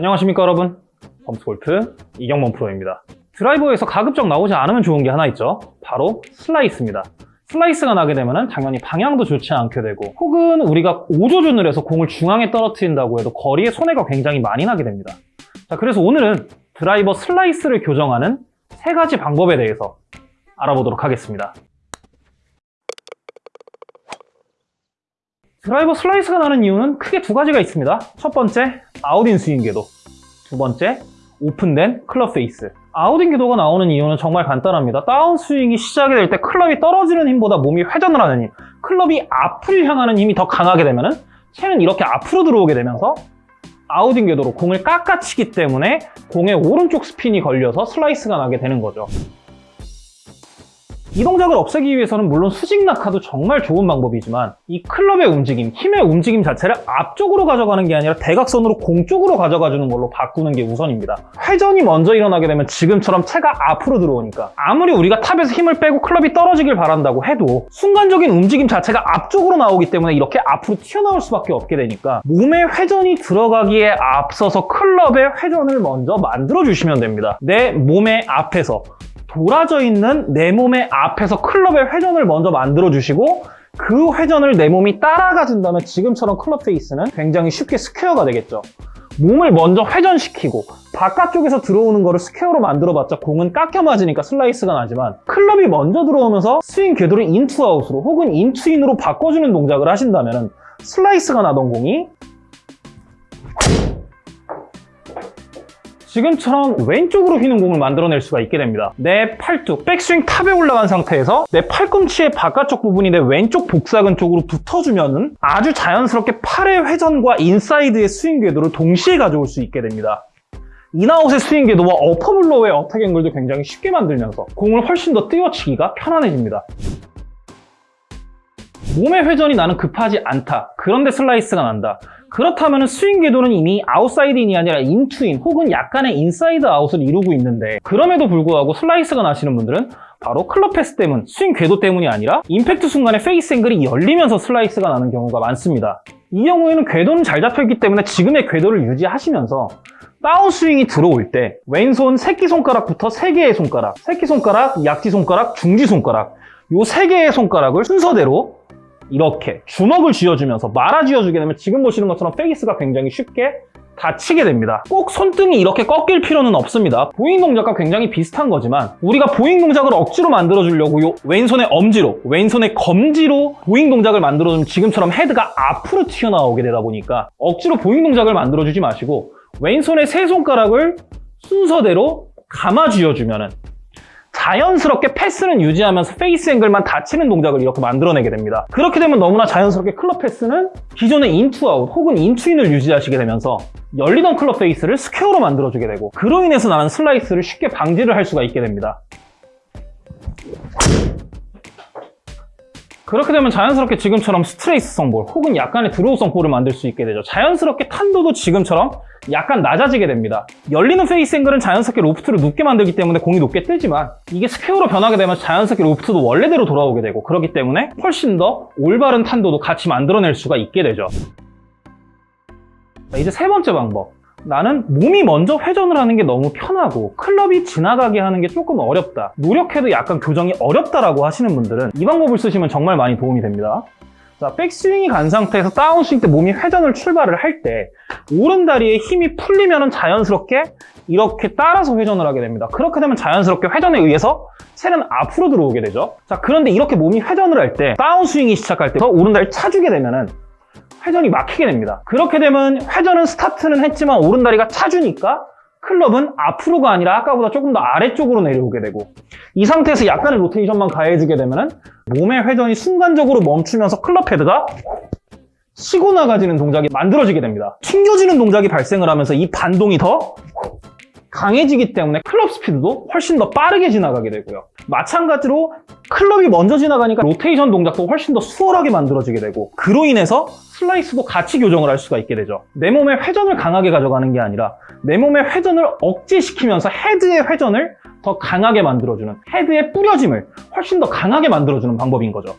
안녕하십니까 여러분? 범스골프 이경범 프로입니다. 드라이버에서 가급적 나오지 않으면 좋은 게 하나 있죠? 바로 슬라이스입니다. 슬라이스가 나게 되면 당연히 방향도 좋지 않게 되고 혹은 우리가 오조준을 해서 공을 중앙에 떨어뜨린다고 해도 거리에 손해가 굉장히 많이 나게 됩니다. 자 그래서 오늘은 드라이버 슬라이스를 교정하는 세 가지 방법에 대해서 알아보도록 하겠습니다 드라이버 슬라이스가 나는 이유는 크게 두 가지가 있습니다. 첫 번째, out-in 스윙 궤도. 두 번째, open된 클럽 face. out-in 궤도가 나오는 이유는 정말 간단합니다. 다운 스윙이 시작이 될 때 클럽이 떨어지는 힘보다 몸이 회전을 하는 힘, 클럽이 앞을 향하는 힘이 더 강하게 되면 채는 이렇게 앞으로 들어오게 되면서 out-in 궤도로 공을 깎아치기 때문에 공에 오른쪽 스핀이 걸려서 슬라이스가 나게 되는 거죠. 이 동작을 없애기 위해서는 물론 수직 낙하도 정말 좋은 방법이지만 이 클럽의 움직임, 힘의 움직임 자체를 앞쪽으로 가져가는 게 아니라 대각선으로 공 쪽으로 가져가 주는 걸로 바꾸는 게 우선입니다. 회전이 먼저 일어나게 되면 지금처럼 채가 앞으로 들어오니까 아무리 우리가 탑에서 힘을 빼고 클럽이 떨어지길 바란다고 해도 순간적인 움직임 자체가 앞쪽으로 나오기 때문에 이렇게 앞으로 튀어나올 수밖에 없게 되니까 몸의 회전이 들어가기에 앞서서 클럽의 회전을 먼저 만들어 주시면 됩니다. 내 몸의 앞에서 돌아져 있는 내 몸의 앞에서 클럽의 회전을 먼저 만들어 주시고 그 회전을 내 몸이 따라가 준다면 지금처럼 클럽 face는 굉장히 쉽게 스퀘어가 되겠죠. 몸을 먼저 회전시키고 바깥쪽에서 들어오는 거를 square로 만들어봤자 공은 깎여 맞으니까 슬라이스가 나지만 클럽이 먼저 들어오면서 스윙 궤도를 in to out으로 혹은 in to in으로 바꿔주는 동작을 하신다면 슬라이스가 나던 공이 지금처럼 왼쪽으로 휘는 공을 만들어낼 수가 있게 됩니다. 내 팔뚝, 백스윙 top에 올라간 상태에서 내 팔꿈치의 바깥쪽 부분이 내 왼쪽 복사근 쪽으로 붙어주면 아주 자연스럽게 팔의 회전과 inside의 스윙 궤도를 동시에 가져올 수 있게 됩니다. 인아웃의 스윙 궤도와 upper blow의 attack angle도 굉장히 쉽게 만들면서 공을 훨씬 더 띄워치기가 편안해집니다. 몸의 회전이 나는 급하지 않다. 그런데 슬라이스가 난다. 그렇다면 스윙 궤도는 이미 outside in이 아니라 in to in 혹은 약간의 inside out을 이루고 있는데 그럼에도 불구하고 슬라이스가 나시는 분들은 바로 클럽 path 때문, 스윙 궤도 때문이 아니라 임팩트 순간에 face angle이 열리면서 슬라이스가 나는 경우가 많습니다. 이 경우에는 궤도는 잘 잡혀있기 때문에 지금의 궤도를 유지하시면서 다운스윙이 들어올 때 왼손 새끼손가락부터 3개의 손가락, 새끼손가락, 약지손가락, 중지손가락 이 3개의 손가락을 순서대로 이렇게 주먹을 쥐어주면서 말아 쥐어주게 되면 지금 보시는 것처럼 face가 굉장히 쉽게 닫히게 됩니다. 꼭 손등이 이렇게 꺾일 필요는 없습니다. bowing 동작과 굉장히 비슷한 거지만 우리가 bowing 동작을 억지로 만들어 주려고 요 왼손의 엄지로 왼손의 검지로 bowing 동작을 만들어 주면 지금처럼 헤드가 앞으로 튀어나오게 되다 보니까 억지로 bowing 동작을 만들어 주지 마시고 왼손의 세 손가락을 순서대로 감아 쥐어주면 은 자연스럽게 path는 유지하면서 페이스 앵글만 닫히는 동작을 이렇게 만들어내게 됩니다. 그렇게 되면 너무나 자연스럽게 클럽 path는 기존의 인투아웃 혹은 인투인을 유지하시게 되면서 열리던 클럽 페이스를 스퀘어로 만들어주게 되고 그로 인해서 나는 슬라이스를 쉽게 방지를 할 수가 있게 됩니다. 그렇게 되면 자연스럽게 지금처럼 스트레이트성 볼 혹은 약간의 드로우성 볼을 만들 수 있게 되죠. 자연스럽게 탄도도 지금처럼 약간 낮아지게 됩니다. 열리는 페이스 앵글은 자연스럽게 로프트를 높게 만들기 때문에 공이 높게 뜨지만 이게 스퀘어로 변하게 되면 자연스럽게 로프트도 원래대로 돌아오게 되고 그렇기 때문에 훨씬 더 올바른 탄도도 같이 만들어낼 수가 있게 되죠. 이제 세 번째 방법. 나는 몸이 먼저 회전을 하는 게 너무 편하고 클럽이 지나가게 하는 게 조금 어렵다. 노력해도 약간 교정이 어렵다라고 하시는 분들은 이 방법을 쓰시면 정말 많이 도움이 됩니다. 자, 백스윙이 간 상태에서 다운스윙 때 몸이 회전을 출발을 할 때 오른 다리에 힘이 풀리면 자연스럽게 이렇게 따라서 회전을 하게 됩니다. 그렇게 되면 자연스럽게 회전에 의해서 채는 앞으로 들어오게 되죠. 자 그런데 이렇게 몸이 회전을 할 때 다운스윙이 시작할 때 오른 다리를 차주게 되면 은 회전이 막히게 됩니다. 그렇게 되면 회전은 스타트는 했지만 오른다리가 차주니까 클럽은 앞으로가 아니라 아까보다 조금 더 아래쪽으로 내려오게 되고 이 상태에서 약간의 로테이션만 가해지게 되면 몸의 회전이 순간적으로 멈추면서 클럽 헤드가 치고 나가지는 동작이 만들어지게 됩니다. 튕겨지는 동작이 발생을 하면서 이 반동이 더 강해지기 때문에 클럽 스피드도 훨씬 더 빠르게 지나가게 되고요. 마찬가지로 클럽이 먼저 지나가니까 로테이션 동작도 훨씬 더 수월하게 만들어지게 되고 그로 인해서 슬라이스도 같이 교정을 할 수가 있게 되죠. 내 몸의 회전을 강하게 가져가는 게 아니라 내 몸의 회전을 억제시키면서 헤드의 회전을 더 강하게 만들어주는 헤드의 뿌려짐을 훨씬 더 강하게 만들어주는 방법인 거죠.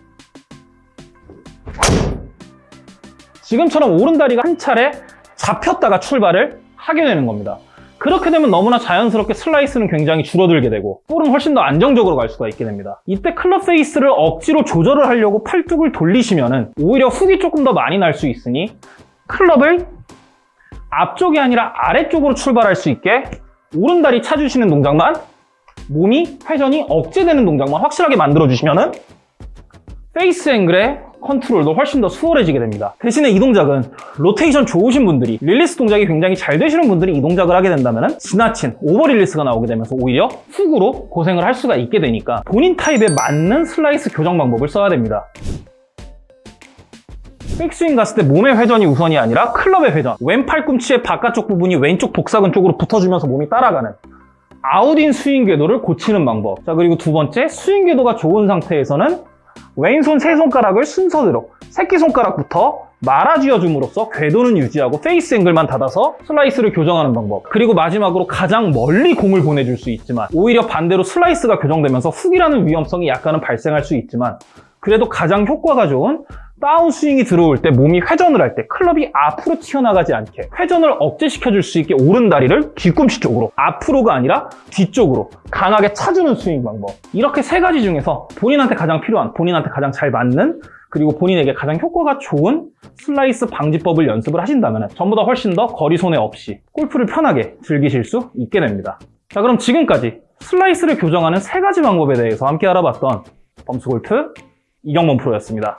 지금처럼 오른다리가 한 차례 잡혔다가 출발을 하게 되는 겁니다. 그렇게 되면 너무나 자연스럽게 슬라이스는 굉장히 줄어들게 되고 볼은 훨씬 더 안정적으로 갈 수가 있게 됩니다. 이때 클럽 페이스를 억지로 조절을 하려고 팔뚝을 돌리시면은 오히려 훅이 조금 더 많이 날 수 있으니 클럽을 앞쪽이 아니라 아래쪽으로 출발할 수 있게 오른다리 차주시는 동작만 몸이 회전이 억제되는 동작만 확실하게 만들어 주시면은 페이스 앵글의 컨트롤도 훨씬 더 수월해지게 됩니다. 대신에 이 동작은 로테이션 좋으신 분들이 릴리스 동작이 굉장히 잘 되시는 분들이 이 동작을 하게 된다면 지나친 오버 릴리스가 나오게 되면서 오히려 훅으로 고생을 할 수가 있게 되니까 본인 타입에 맞는 슬라이스 교정 방법을 써야 됩니다. 백스윙 갔을 때 몸의 회전이 우선이 아니라 클럽의 회전 왼 팔꿈치의 바깥쪽 부분이 왼쪽 복사근 쪽으로 붙어주면서 몸이 따라가는 out-in 스윙 궤도를 고치는 방법 자 그리고 두 번째 스윙 궤도가 좋은 상태에서는 왼손 세 손가락을 순서대로 새끼손가락부터 말아 쥐어 줌으로써 궤도는 유지하고 페이스 앵글만 닫아서 슬라이스를 교정하는 방법. 그리고 마지막으로 가장 멀리 공을 보내줄 수 있지만 오히려 반대로 슬라이스가 교정되면서 훅이라는 위험성이 약간은 발생할 수 있지만 그래도 가장 효과가 좋은 다운 스윙이 들어올 때 몸이 회전을 할 때 클럽이 앞으로 튀어나가지 않게 회전을 억제시켜줄 수 있게 오른다리를 뒤꿈치 쪽으로 앞으로가 아니라 뒤쪽으로 강하게 차주는 스윙 방법. 이렇게 세 가지 중에서 본인한테 가장 필요한 본인한테 가장 잘 맞는 그리고 본인에게 가장 효과가 좋은 슬라이스 방지법을 연습을 하신다면 전부 다 훨씬 더 거리 손해 없이 골프를 편하게 즐기실 수 있게 됩니다. 자 그럼 지금까지 슬라이스를 교정하는 세 가지 방법에 대해서 함께 알아봤던 범스골프 이경범 프로였습니다